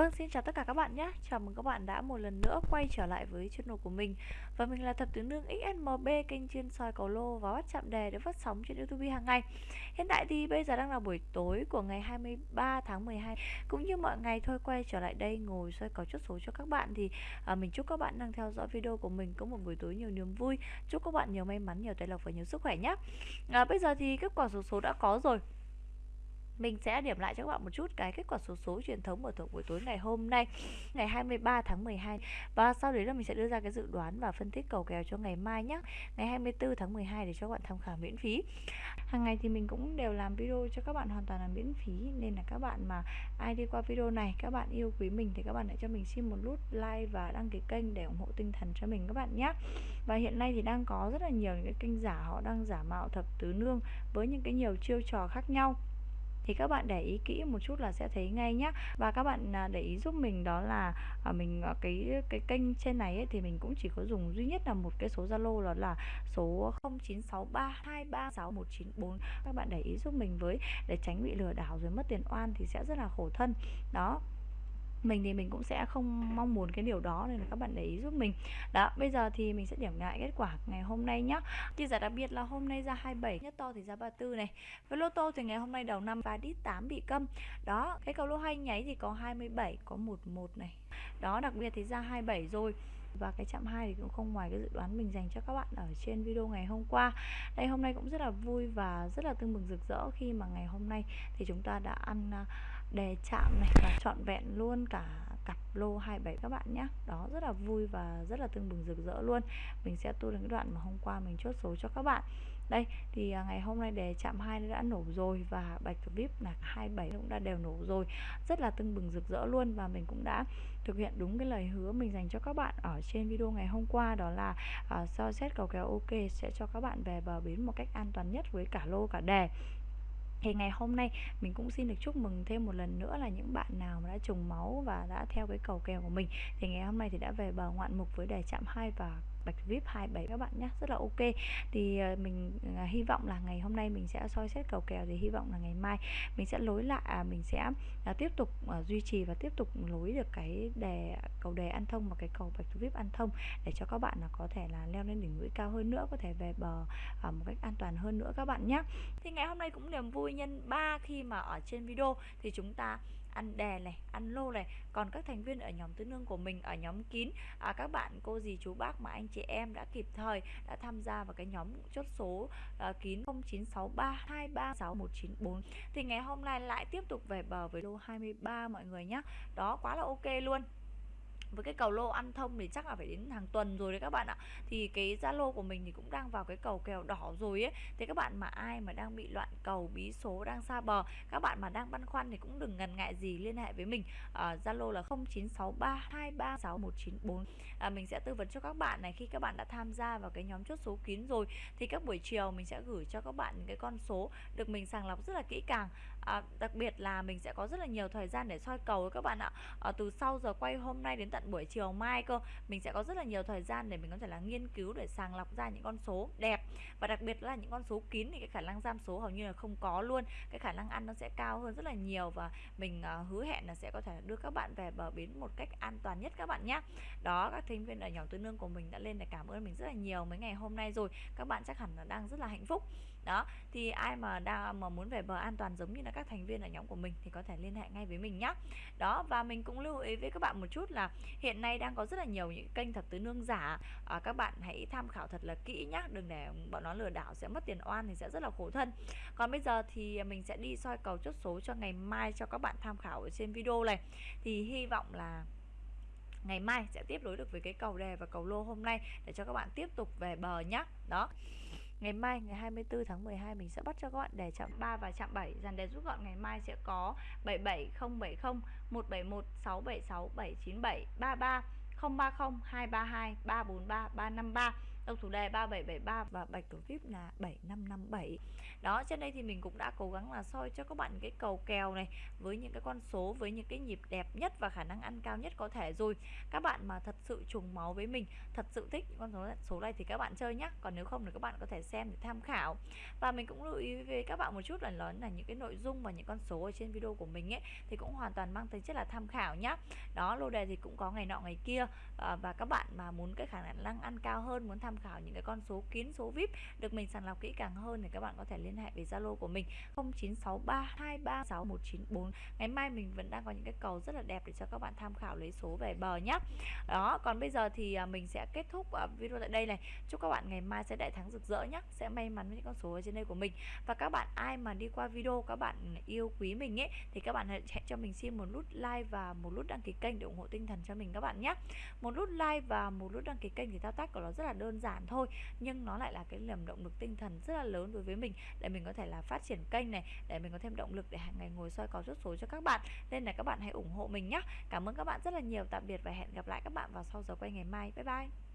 Vâng, xin chào tất cả các bạn nhé. Chào mừng các bạn đã một lần nữa quay trở lại với channel của mình. Và mình là thập tướng nương XSMB, kênh chuyên soi cầu lô và bắt chạm đề được phát sóng trên YouTube hàng ngày. Hiện tại thì bây giờ đang là buổi tối của ngày 23 tháng 12. Cũng như mọi ngày thôi quay trở lại đây ngồi soi cầu chốt số cho các bạn thì à, mình chúc các bạn đang theo dõi video của mình có một buổi tối nhiều niềm vui. Chúc các bạn nhiều may mắn, nhiều tài lộc và nhiều sức khỏe nhé. À, bây giờ thì kết quả số số đã có rồi mình sẽ điểm lại cho các bạn một chút cái kết quả số số truyền thống của buổi tối ngày hôm nay, ngày 23 tháng 12 và sau đấy là mình sẽ đưa ra cái dự đoán và phân tích cầu kèo cho ngày mai nhé ngày 24 tháng 12 để cho các bạn tham khảo miễn phí. Hàng ngày thì mình cũng đều làm video cho các bạn hoàn toàn là miễn phí. Nên là các bạn mà ai đi qua video này, các bạn yêu quý mình thì các bạn hãy cho mình xin một nút like và đăng ký kênh để ủng hộ tinh thần cho mình các bạn nhé và hiện nay thì đang có rất là nhiều những cái kênh giả họ đang giả mạo thập tứ nương với những cái nhiều chiêu trò khác nhau thì các bạn để ý kỹ một chút là sẽ thấy ngay nhé và các bạn à, để ý giúp mình đó là à, mình à, cái cái kênh trên này ấy, thì mình cũng chỉ có dùng duy nhất là một cái số Zalo đó là số 0963236194 các bạn để ý giúp mình với để tránh bị lừa đảo rồi mất tiền oan thì sẽ rất là khổ thân. Đó mình thì mình cũng sẽ không mong muốn cái điều đó nên là các bạn để ý giúp mình. Đó, bây giờ thì mình sẽ điểm lại kết quả ngày hôm nay nhá. Chia giải đặc biệt là hôm nay ra 27 nhất to thì ra 34 này. Với lô tô thì ngày hôm nay đầu năm và đít 8 bị câm. Đó, cái cầu lô hay nháy thì có 27 có 11 này. Đó, đặc biệt thì ra 27 rồi. Và cái chạm 2 thì cũng không ngoài cái dự đoán mình dành cho các bạn ở trên video ngày hôm qua. Đây, hôm nay cũng rất là vui và rất là tưng bừng rực rỡ khi mà ngày hôm nay thì chúng ta đã ăn à, đề chạm này và trọn vẹn luôn cả cặp lô 27 các bạn nhé. Đó rất là vui và rất là tương bừng rực rỡ luôn. Mình sẽ tu đến cái đoạn mà hôm qua mình chốt số cho các bạn. Đây thì à, ngày hôm nay đề chạm 2 đã nổ rồi và bạch vip là 27 cũng đã đều nổ rồi. Rất là tương bừng rực rỡ luôn và mình cũng đã thực hiện đúng cái lời hứa mình dành cho các bạn ở trên video ngày hôm qua. Đó là à, uh, soi xét cầu kèo ok sẽ cho các bạn về bờ bến một cách an toàn nhất với cả lô cả đề thì ngày hôm nay mình cũng xin được chúc mừng thêm một lần nữa là những bạn nào mà đã trùng máu và đã theo cái cầu kèo của mình. Thì ngày hôm nay thì đã về bờ ngoạn mục với đề chạm 2 và bạch vip 27 các bạn nhé rất là ok. Thì ờ, mình ờ, hy vọng là ngày hôm nay mình sẽ soi xét cầu kèo thì hy vọng là ngày mai mình sẽ lối lại à, mình sẽ à, tiếp tục ờ, duy trì và tiếp tục lối được cái đề cầu đề ăn thông và cái cầu bạch vip ăn thông để cho các bạn là có thể là leo lên đỉnh núi cao hơn nữa có thể về bờ à, một cách an toàn hơn nữa các bạn nhé thì ngày hôm nay cũng niềm vui nhân ba khi mà ở trên video thì chúng ta ăn đè này ăn lô này. Còn các thành viên ở nhóm tứ nương của mình ở nhóm kín à, các bạn cô dì chú bác mà anh chị em đã kịp thời đã tham gia vào cái nhóm chốt số à, kín 0963236194 thì ngày hôm nay lại tiếp tục về bờ với lô 23 mọi người nhé đó quá là ok luôn với cái cầu lô ăn thông thì chắc là phải đến hàng tuần rồi đấy các bạn ạ. Thì cái zalo của mình thì cũng đang vào cái cầu kèo đỏ rồi ấy. Thì các bạn mà ai mà đang bị loạn cầu bí số đang xa bờ các bạn mà đang băn khoăn thì cũng đừng ngần ngại gì liên hệ với mình. Ờ, zalo uh, là 0963236194 à, mình sẽ tư vấn cho các bạn này khi các bạn đã tham gia vào cái nhóm chốt số kín rồi thì các buổi chiều mình sẽ gửi cho các bạn những cái con số được mình sàng lọc rất là kỹ càng à, đặc biệt là mình sẽ có rất là nhiều thời gian để soi cầu các bạn ạ. À, từ sau giờ quay hôm nay đến tận buổi chiều mai cơ mình sẽ có rất là nhiều thời gian để mình có thể là nghiên cứu để sàng lọc ra những con số đẹp. Và đặc biệt là những con số kín thì cái khả năng giam số hầu như là không có luôn. Cái khả năng ăn nó sẽ cao hơn rất là nhiều và mình à, hứa hẹn là sẽ có thể đưa các bạn về bờ bến một cách an toàn nhất các bạn nhé đó các thành viên ở nhóm tư nương của mình đã lên để cảm ơn mình rất là nhiều mấy ngày hôm nay rồi. Các bạn chắc hẳn là đang rất là hạnh phúc đó thì ai mà đang mà muốn về bờ an toàn giống như là các thành viên ở nhóm của mình thì có thể liên hệ ngay với mình nhé đó và mình cũng lưu ý với các bạn một chút là hiện nay đang có rất là nhiều những kênh thập tứ nương giả. À, các bạn hãy tham khảo thật là kỹ nhá đừng để bọn nó lừa đảo sẽ mất tiền oan thì sẽ rất là khổ thân. Còn bây giờ thì mình sẽ đi soi cầu chốt số cho ngày mai cho các bạn tham khảo ở trên video này. Thì hy vọng là ngày mai sẽ tiếp nối được với cái cầu đề và cầu lô hôm nay để cho các bạn tiếp tục về bờ nhé đó. Ngày mai, ngày 24 tháng 12 mình sẽ bắt cho các bạn đề chạm 3 và chạm 7 Dàn đề rút gọn ngày mai sẽ có 77070 171 676 797 33 030 232 343 353 độc thủ đề 3773 và bạch cầu vip là 7557 đó trên đây thì mình cũng đã cố gắng là soi cho các bạn cái cầu kèo này với những cái con số với những cái nhịp đẹp nhất và khả năng ăn cao nhất có thể rồi. Các bạn mà thật sự trùng máu với mình thật sự thích những con số số này thì các bạn chơi nhé còn nếu không thì các bạn có thể xem để tham khảo. Và mình cũng lưu ý với các bạn một chút là lớn là những cái nội dung và những con số ở trên video của mình ấy thì cũng hoàn toàn mang tính chất là tham khảo nhá. Đó lô đề thì cũng có ngày nọ ngày kia à, và các bạn mà muốn cái khả năng ăn cao hơn muốn tham tham khảo những cái con số kín, số vip được mình sàng lọc kỹ càng hơn thì các bạn có thể liên hệ với zalo của mình 0963236194 ngày mai mình vẫn đang có những cái cầu rất là đẹp để cho các bạn tham khảo lấy số về bờ nhé đó, còn bây giờ thì à, mình sẽ kết thúc à, video tại đây này. Chúc các bạn ngày mai sẽ đại thắng rực rỡ nhé sẽ may mắn với những con số ở trên đây của mình. Và các bạn ai mà đi qua video các bạn yêu quý mình ấy, thì các bạn hãy cho mình xin một nút like và một nút đăng ký kênh để ủng hộ tinh thần cho mình các bạn nhé một nút like và một nút đăng ký kênh thì thao tác của nó rất là đơn giản thôi. Nhưng nó lại là cái niềm động lực tinh thần rất là lớn đối với mình, để mình có thể là phát triển kênh này, để mình có thêm động lực để hàng ngày ngồi soi có rút số cho các bạn. Nên là các bạn hãy ủng hộ mình nhé cảm ơn các bạn rất là nhiều. Tạm biệt và hẹn gặp lại các bạn vào sau giờ quay ngày mai. Bye bye.